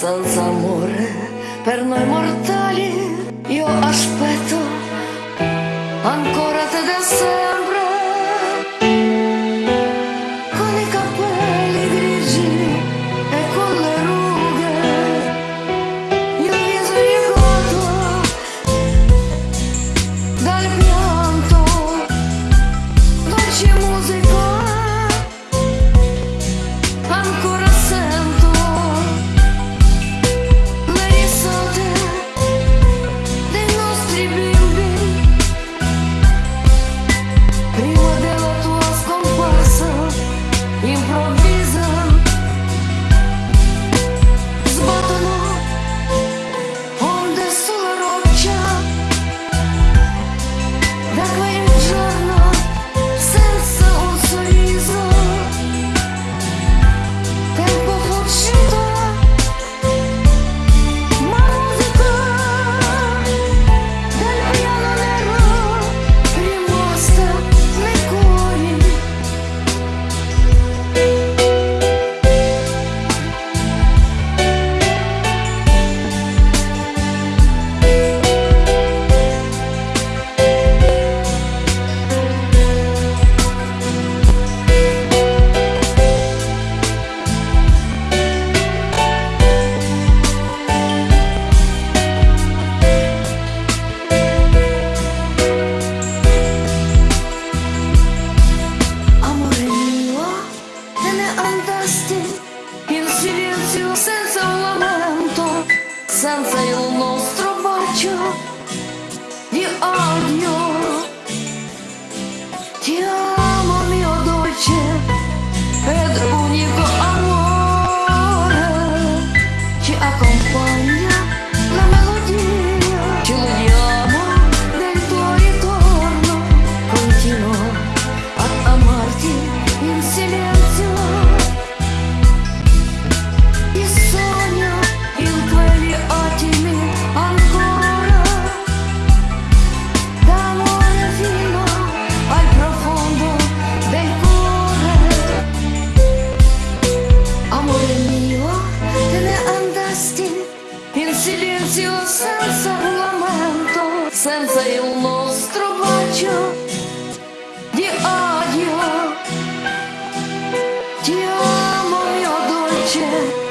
senza amore per noi mortali. Io senza il nostro bacio di odio. Ti amo nostro bacio di odio. Ti amo mio dolce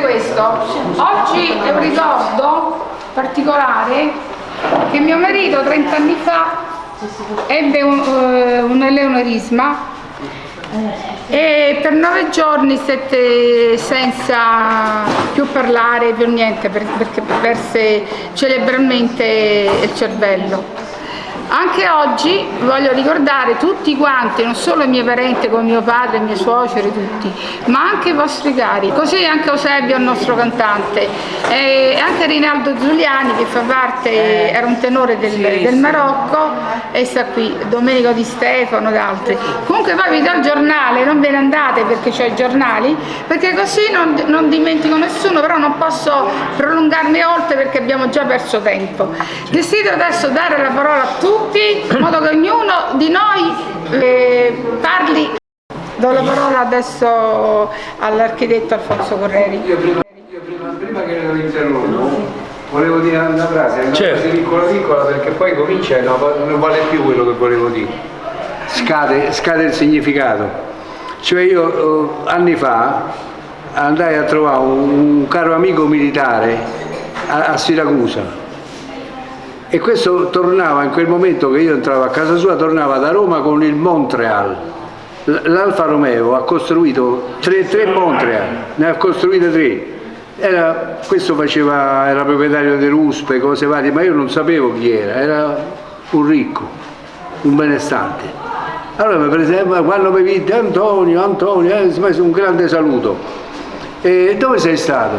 questo, oggi è un ricordo particolare che mio marito 30 anni fa ebbe un, eh, un eleonorisma e per nove giorni stette senza più parlare, più niente, per- perché perse cerebralmente il cervello. Anche oggi voglio ricordare tutti quanti, non solo i miei parenti come mio padre, i miei suoceri, tutti, ma anche i vostri cari, così anche Eusebio, il nostro cantante, e anche Rinaldo Giuliani che fa parte, era un tenore del, del Marocco e sta qui, Domenico Di Stefano ed altri. Comunque poi vi do il giornale, non ve ne andate perché c'ho i giornali, perché così non, non dimentico nessuno, però non posso prolungarmi oltre perché abbiamo già perso tempo. Desidero adesso dare la parola a tutti, in modo che ognuno di noi eh, parli. Do la parola adesso all'architetto Alfonso Correri. Io prima, io prima, prima che lo interrompo, volevo dire una frase, una Certo. frase piccola piccola perché poi comincia e no, non vale più quello che volevo dire. Scade, scade il significato. Cioè io eh, anni fa andai a trovare un, un caro amico militare a, a Siracusa. E questo tornava in quel momento che io entravo a casa sua, tornava da Roma con il Montreal. L'Alfa Romeo ha costruito tre, tre Montreal, ne ha costruite tre. Era, questo faceva, era proprietario dell'USPE, cose varie, ma io non sapevo chi era, era un ricco, un benestante. Allora mi presenta, quando mi vide Antonio, Antonio, eh, mi fece un grande saluto. E dove sei stato?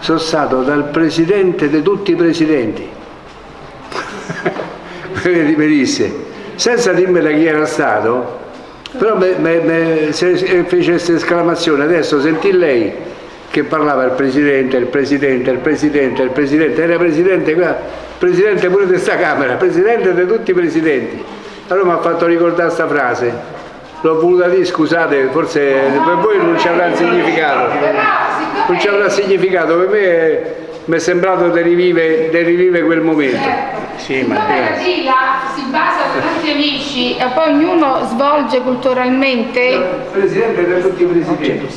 Sono stato dal presidente di tutti i presidenti. Mi disse, senza dirmela chi era stato, però me, me- me- se- fece questa esclamazione, adesso sentì lei che parlava il presidente, il presidente, il presidente, il presidente, era presidente, presidente pure di questa Camera, presidente di tutti i presidenti. Allora mi ha fatto ricordare questa frase. L'ho voluta dire, scusate, forse per voi non ci avrà significato. Non ci avrà significato, per me mi è sembrato di rivivere, di rivivere quel momento. Sì, ma la sigla si basa su tutti amici e poi ognuno svolge culturalmente Presidente di tutti i presidenti.